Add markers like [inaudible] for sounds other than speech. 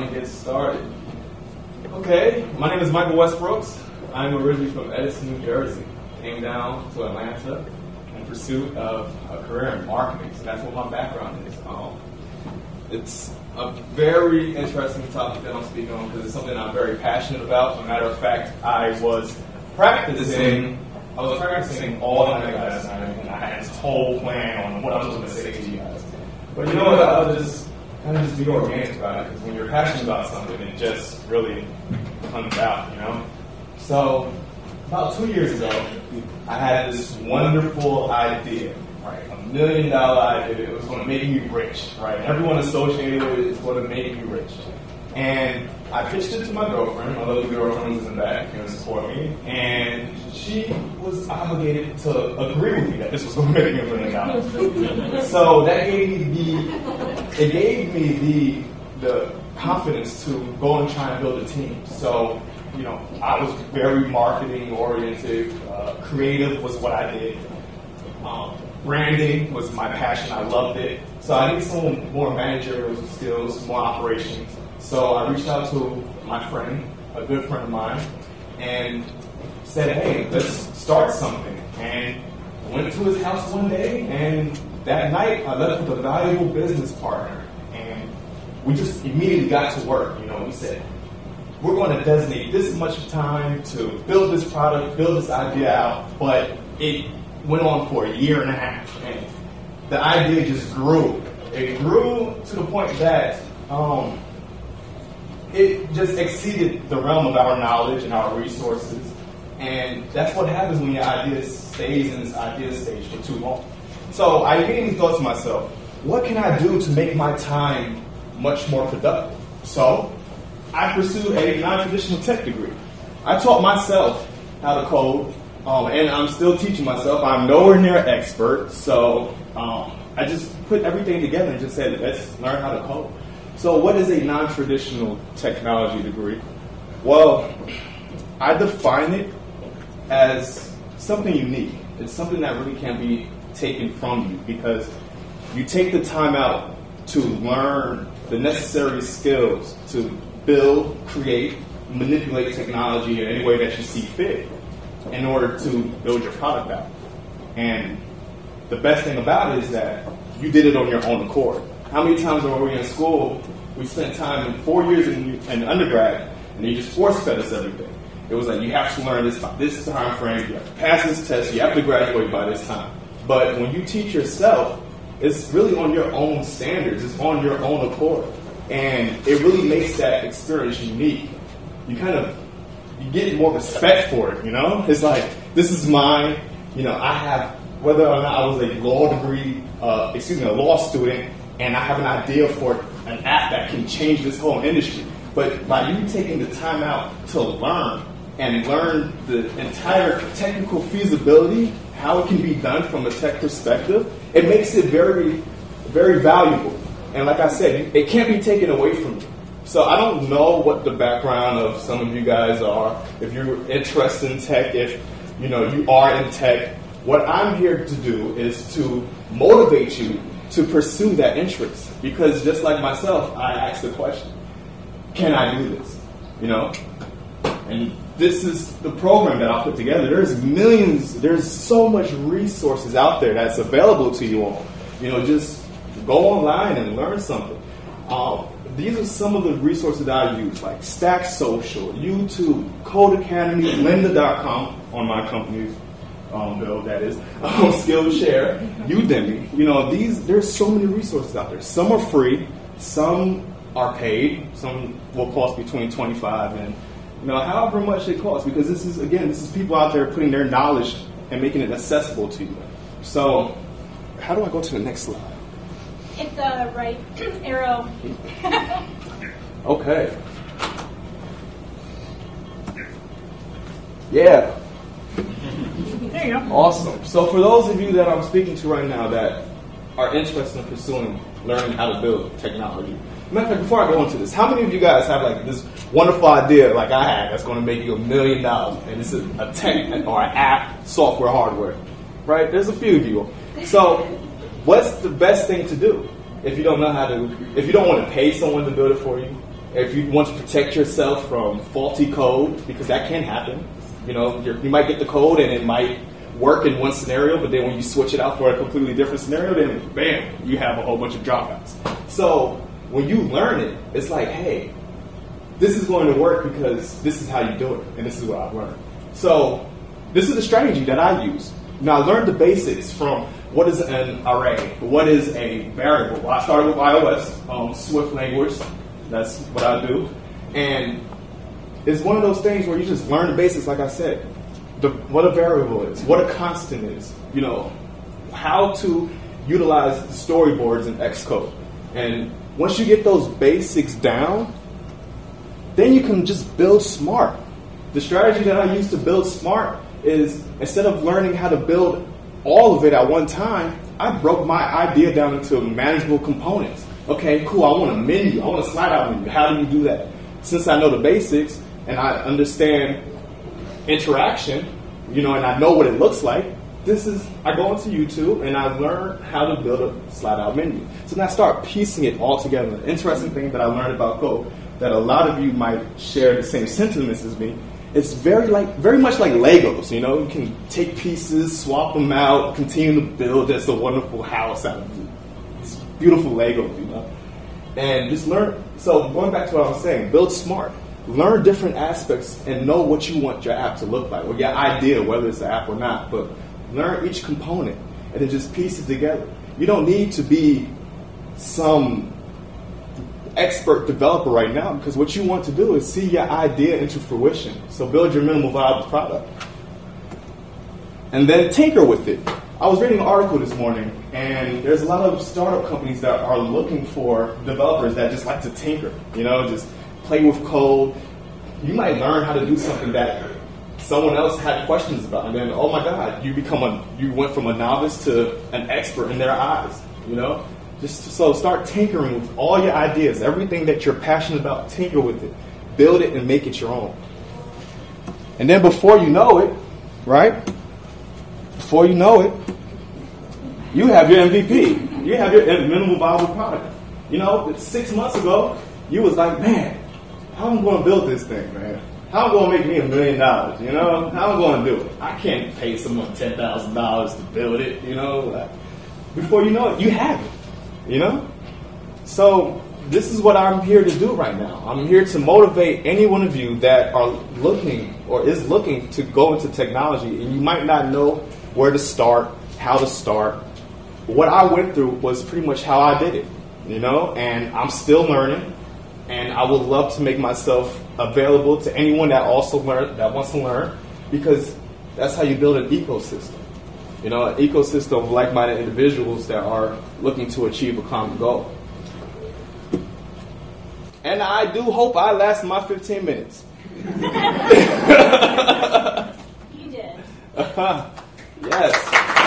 so to get started. Okay, my name is Michael Westbrooks. I'm originally from Edison, New Jersey. Came down to Atlanta in pursuit of a career in marketing. So that's what my background is. Um, it's a very interesting topic that I'm speaking on because it's something I'm very passionate about. As a matter of fact, I was practicing. I was practicing all night last night, and I had this whole plan on what I was going to say to you guys. But you know what? I was just kind of just be organic about it because when you're passionate about something, it just really comes out, you know. So about two years ago, I had this wonderful idea, right? A million dollar idea. It was going to make me rich, right? Everyone associated with it is going to make me rich. And I pitched it to my girlfriend. My little girlfriend was in the back and support me. And she obligated to agree with me that this was going to make me a million dollars. so that gave me the, it gave me the, the confidence to go and try and build a team. So you know, I was very marketing oriented. Uh, creative was what I did. Um, branding was my passion. I loved it. So I needed some more managerial skills, more operations. So I reached out to my friend, a good friend of mine, and said, "Hey, let's start something." And went to his house one day, and that night I left with a valuable business partner, and we just immediately got to work. You know, we said, we're going to designate this much time to build this product, build this idea out, but it went on for a year and a half. And the idea just grew. It grew to the point that um, it just exceeded the realm of our knowledge and our resources. And that's what happens when your idea stays in this idea stage for too long. So I immediately thought to myself, what can I do to make my time much more productive? So I pursued a non-traditional tech degree. I taught myself how to code, um, and I'm still teaching myself. I'm nowhere near an expert, so um, I just put everything together and just said, let's learn how to code. So, what is a non-traditional technology degree? Well, I define it as something unique. It's something that really can't be taken from you because you take the time out to learn the necessary skills to build, create, manipulate technology in any way that you see fit in order to build your product out. And the best thing about it is that you did it on your own accord. How many times were we in school? We spent time in four years in, in undergrad, and they just force fed us everything. It was like you have to learn this this time frame, you have to pass this test, you have to graduate by this time. But when you teach yourself, it's really on your own standards, it's on your own accord. And it really makes that experience unique. You kind of you get more respect for it, you know? It's like, this is mine. You know, I have, whether or not I was a law degree, uh, excuse me, a law student, and I have an idea for an app that can change this whole industry. But by you taking the time out to learn and learn the entire technical feasibility, how it can be done from a tech perspective, it makes it very, very valuable. And like I said, it can't be taken away from you. So I don't know what the background of some of you guys are. If you're interested in tech, if you know you are in tech, what I'm here to do is to motivate you to pursue that interest. Because just like myself, I asked the question, can I do this? You know? And this is the program that I put together. There's millions, there's so much resources out there that's available to you all. You know, just go online and learn something. Um, these are some of the resources that I use, like Stack Social, YouTube, Codecademy, Lynda.com on my company's um, bill, that is, [laughs] um, Skillshare, Udemy. You know, these there's so many resources out there. Some are free, some are paid, some will cost between 25 and you know, however much it costs, because this is again, this is people out there putting their knowledge and making it accessible to you. So, how do I go to the next slide? hit the right [clears throat] arrow. [laughs] okay. Yeah. There you go. Awesome. So for those of you that I'm speaking to right now that are interested in pursuing learning how to build technology. Matter of fact, before I go into this, how many of you guys have like this wonderful idea like I had that's going to make you a million dollars and it's a, a tech or an app, software, hardware, right? There's a few of you. So what's the best thing to do? if you don't know how to, if you don't want to pay someone to build it for you, if you want to protect yourself from faulty code, because that can happen. You know, you might get the code and it might work in one scenario, but then when you switch it out for a completely different scenario, then bam, you have a whole bunch of dropouts. So when you learn it, it's like, hey, this is going to work because this is how you do it, and this is what I've learned. So this is the strategy that I use. Now I learned the basics from what is an array, what is a variable. Well, I started with iOS, um, Swift language, that's what I do, and it's one of those things where you just learn the basics, like I said, the, what a variable is, what a constant is, you know, how to utilize storyboards in Xcode, and once you get those basics down, then you can just build smart. The strategy that I use to build smart is instead of learning how to build all of it at one time, I broke my idea down into manageable components. Okay, cool, I want a menu, I want a slide out menu. How do you do that? Since I know the basics and I understand interaction, you know, and I know what it looks like, this is I go into YouTube and I learn how to build a slide out menu. So then I start piecing it all together. The interesting thing that I learned about Go that a lot of you might share the same sentiments as me. It's very like very much like Legos, you know. You can take pieces, swap them out, continue to build just a wonderful house out of these beautiful Legos, you know. And just learn. So going back to what I was saying, build smart. Learn different aspects and know what you want your app to look like, or your idea, whether it's an app or not. But learn each component and then just piece it together. You don't need to be some expert developer right now because what you want to do is see your idea into fruition. So build your minimal viable product. And then tinker with it. I was reading an article this morning, and there's a lot of startup companies that are looking for developers that just like to tinker, you know, just play with code. You might learn how to do something that someone else had questions about, and then oh my God, you become a you went from a novice to an expert in their eyes, you know. Just so start tinkering with all your ideas, everything that you're passionate about, tinker with it, build it, and make it your own. And then before you know it, right? Before you know it, you have your MVP. You have your minimal viable product. You know, six months ago, you was like, man, how am I going to build this thing, man? How am going to make me a million dollars? You know, how am I going to do it? I can't pay someone ten thousand dollars to build it. You know, like, before you know it, you have it. You know? So this is what I'm here to do right now. I'm here to motivate any one of you that are looking or is looking to go into technology and you might not know where to start, how to start. What I went through was pretty much how I did it, you know, and I'm still learning and I would love to make myself available to anyone that also learn that wants to learn because that's how you build an ecosystem you know, an ecosystem of like-minded individuals that are looking to achieve a common goal. And I do hope I last my 15 minutes. [laughs] [laughs] you did. [laughs] yes.